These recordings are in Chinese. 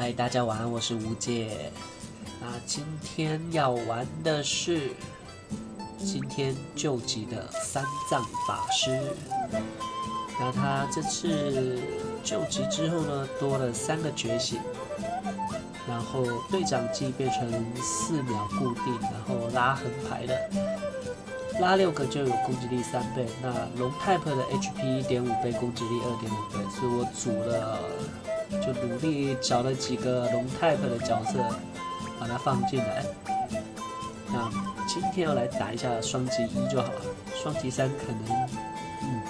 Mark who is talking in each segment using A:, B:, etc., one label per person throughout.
A: 嗨，大家晚安，我是吴姐。那今天要玩的是今天救急的三藏法师。那他这次救急之后呢，多了三个觉醒，然后队长技变成四秒固定，然后拉横排的，拉六个就有攻击力三倍。那龙 type 的 HP 一点五倍，攻击力二点五倍，所以我组了。就努力找了几个龙 type 的角色，把它放进来。那今天要来打一下双击一就好了，双击三可能嗯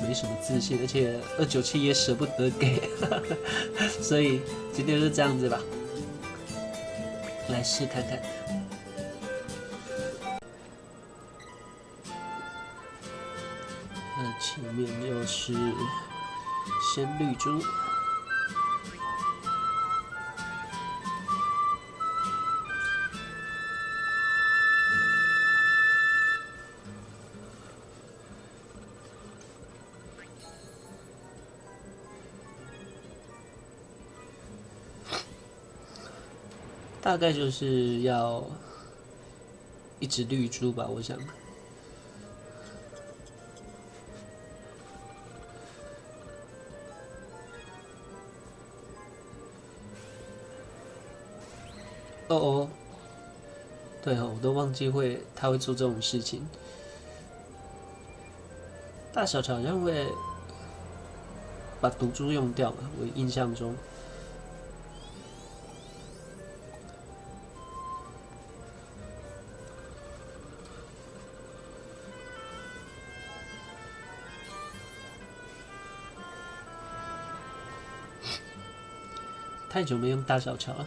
A: 没什么自信，而且二九七也舍不得给，所以今天就这样子吧，来试看看。那前面就是。先绿珠，大概就是要一直绿珠吧，我想。哦哦，对哦，我都忘记会他会做这种事情。大小好像会把毒珠用掉嘛，我印象中。太久没用大小桥了。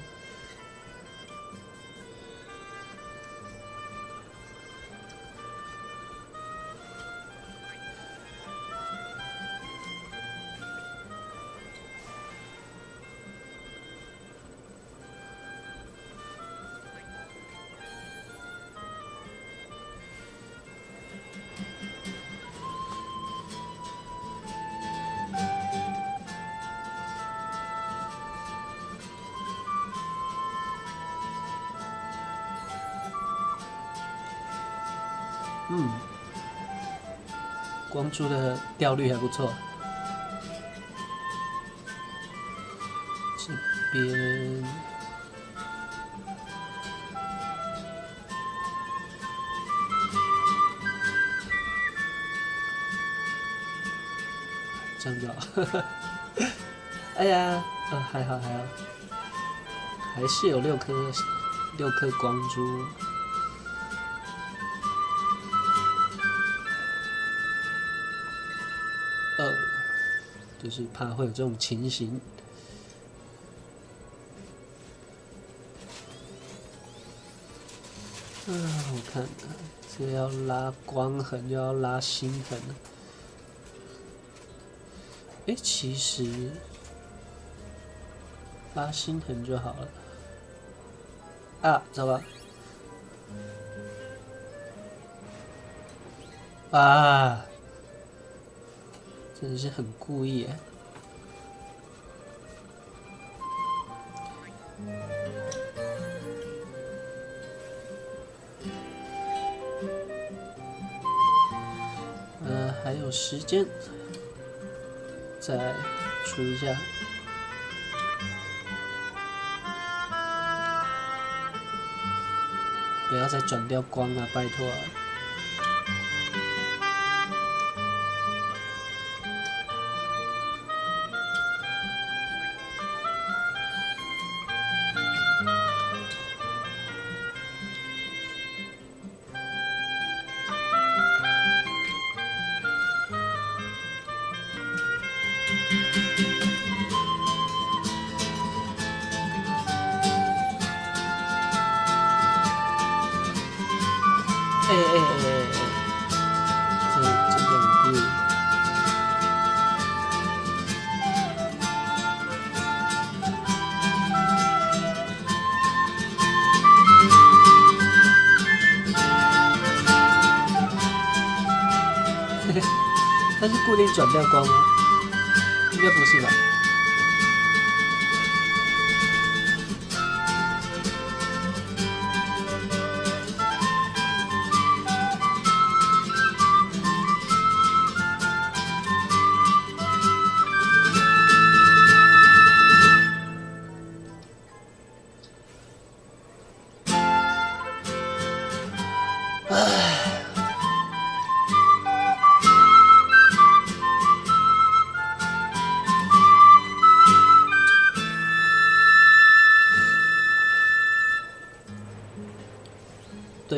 A: 嗯，光珠的掉率还不错。这边这样子，哎呀，呃，还好还好，还是有六颗六颗光珠。就是怕会有这种情形。啊，我看，这要拉光痕，又要拉心痕。哎，其实拉心痕就好了。啊，走吧。啊。真的是很故意哎！呃，还有时间，再出一下，不要再转掉光了，拜托。哎哎哎哎哎！这这个很贵。嘿嘿，它是固定转掉光吗？应该不是吧？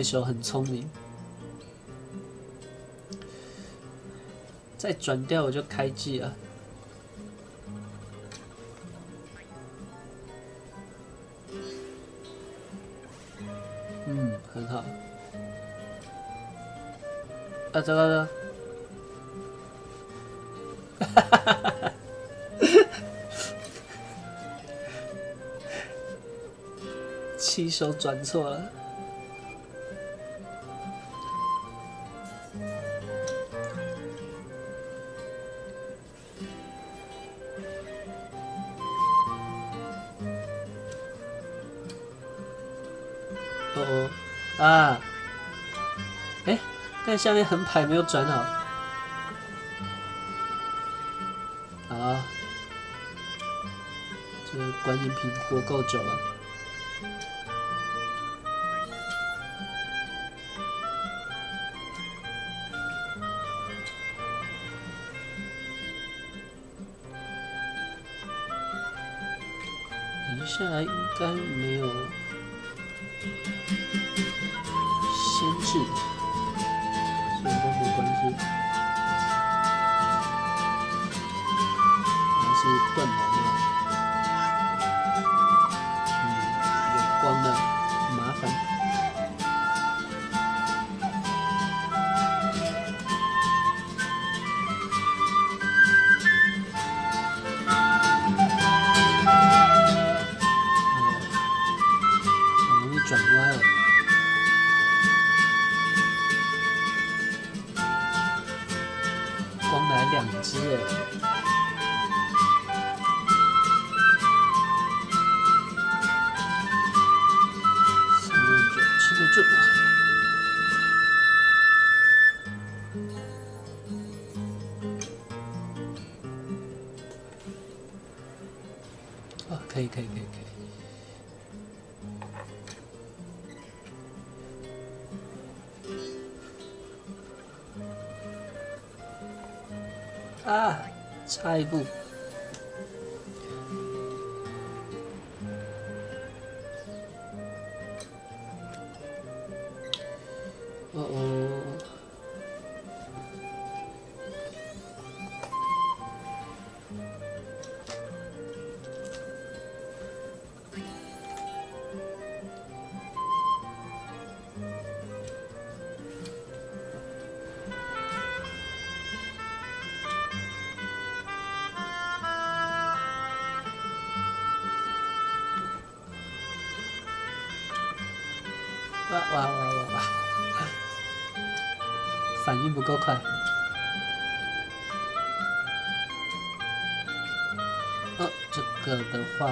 A: 对手很聪明。再转掉我就开机了。嗯，很好。啊，这个，哈哈哈哈哈！起手转错了。哎，但下面横排没有转好。好，这个观音瓶活够久了。等一下来应该没有。还是断毛一步。哦哦。哇哇哇哇哇！反应不够快。哦，这个的话，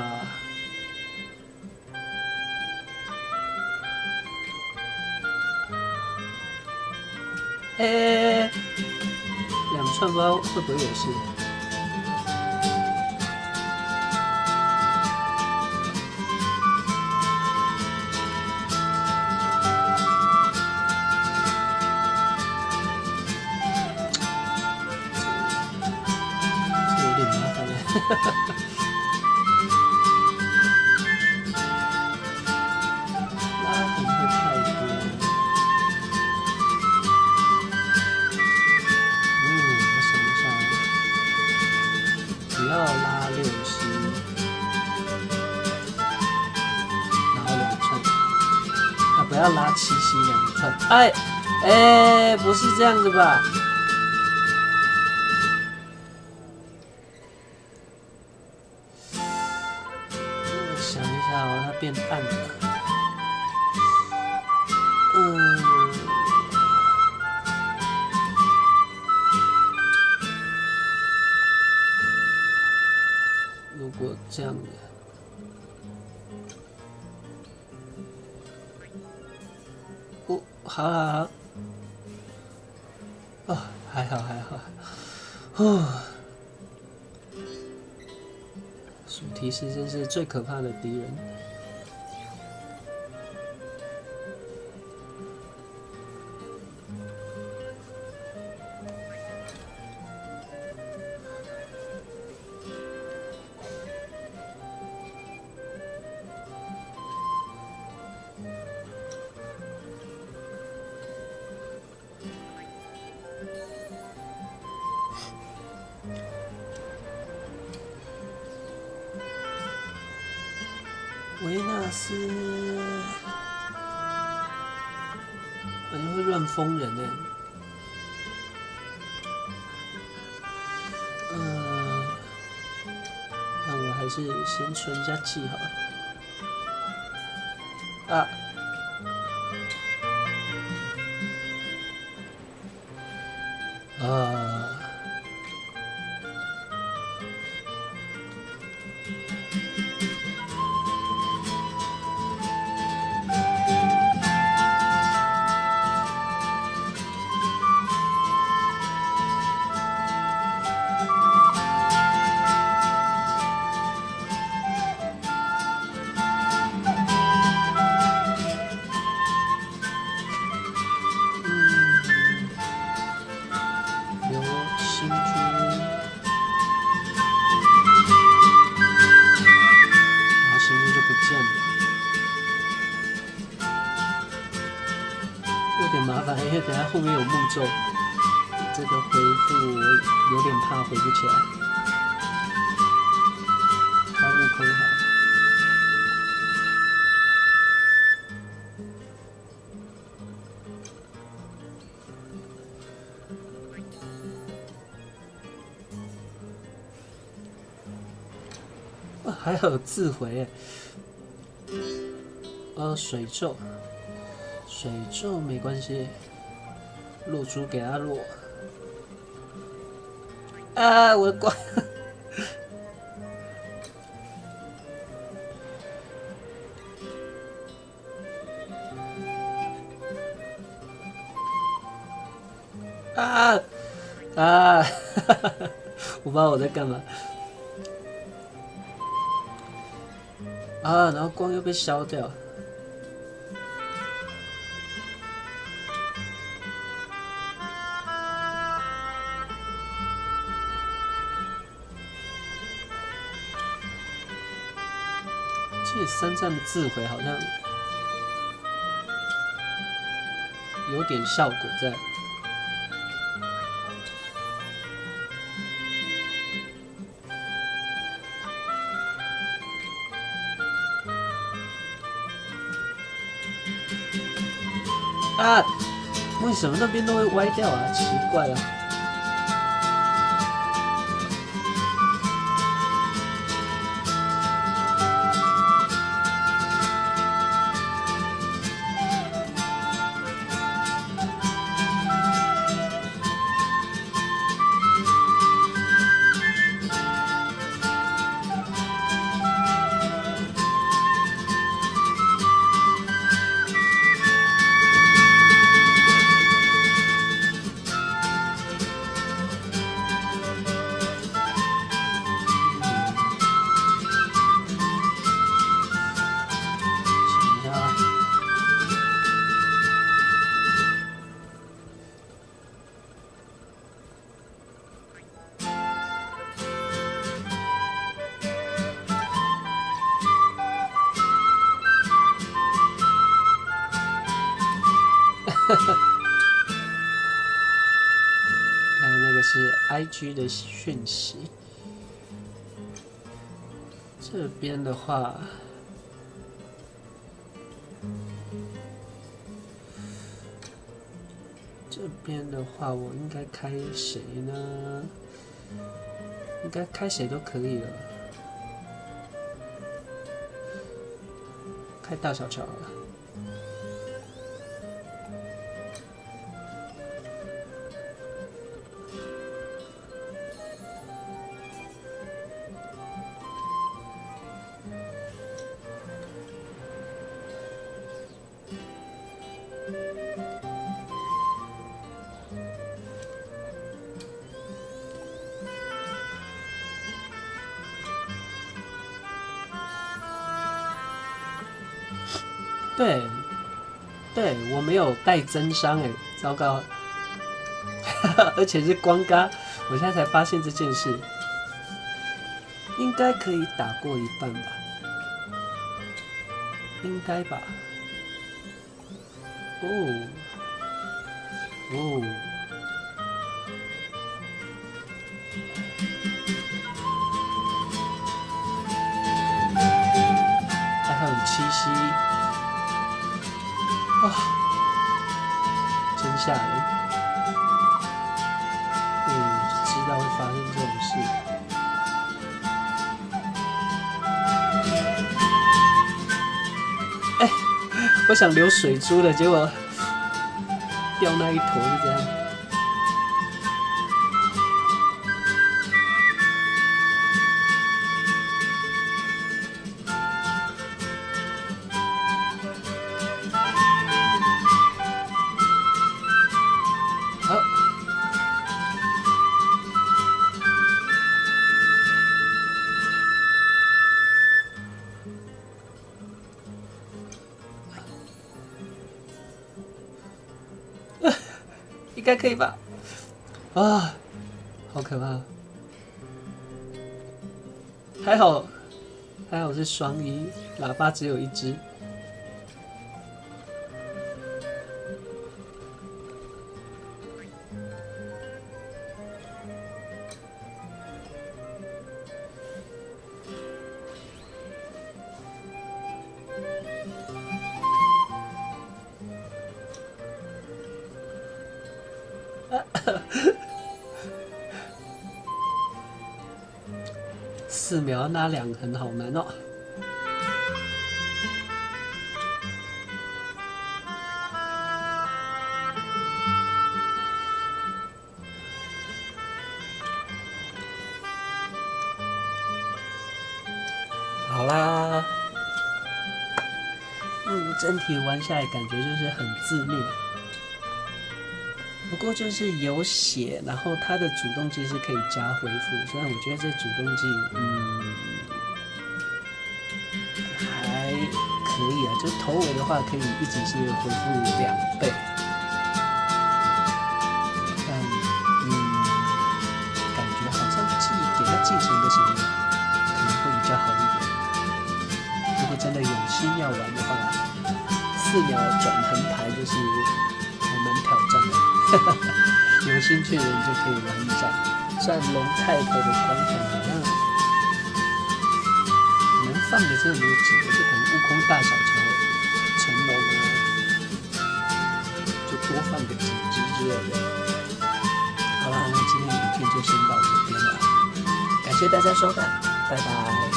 A: 哎，两串包会不会有事。要拉六十，然后两串，啊，不要拉七七两寸。哎，哎，不是这样子吧？好好好，哦，还好还好，哦。主题是真是最可怕的敌人。疯人呢。嗯，那我还是先存一下气好了。啊。啊。这个回复我有点怕回不起来。开悟空好。还有自回耶，呃，水咒，水咒没关系，露珠给他落。啊，我的光！啊啊！我不知道我在干嘛。啊，然后光又被消掉。这三站的自毁好像有点效果在。啊！为什么那边都会歪掉啊？奇怪啊！区的讯息，这边的话。这边的话，我应该开谁呢？应该开谁都可以了。开大小乔了。对，对我没有带真伤哎，糟糕，而且是光嘎，我现在才发现这件事，应该可以打过一半吧，应该吧，哦哦。还很有气息啊真吓人我想留水珠的，结果掉那一坨是这样。应该可以吧？啊，好可怕！还好，还好是双一，喇叭只有一只。两横好难哦。好啦，嗯，整体玩下来感觉就是很自律。不过就是有血，然后它的主动技是可以加恢复，虽然我觉得这主动技，嗯，还可以啊，就头尾的话可以一直是恢复两倍，但嗯，感觉好像继给它继承的时候可能会比较好一点。如果真的有心要玩的话，四秒转横排就是。有兴趣的人就可以玩一下。虽然龙泰克的光环好像能放的真的没有几个，就可能悟空大小乔、成龙啊，就多放个几只之类的。好了，那今天影片就先到这边了，感谢大家收看，拜拜。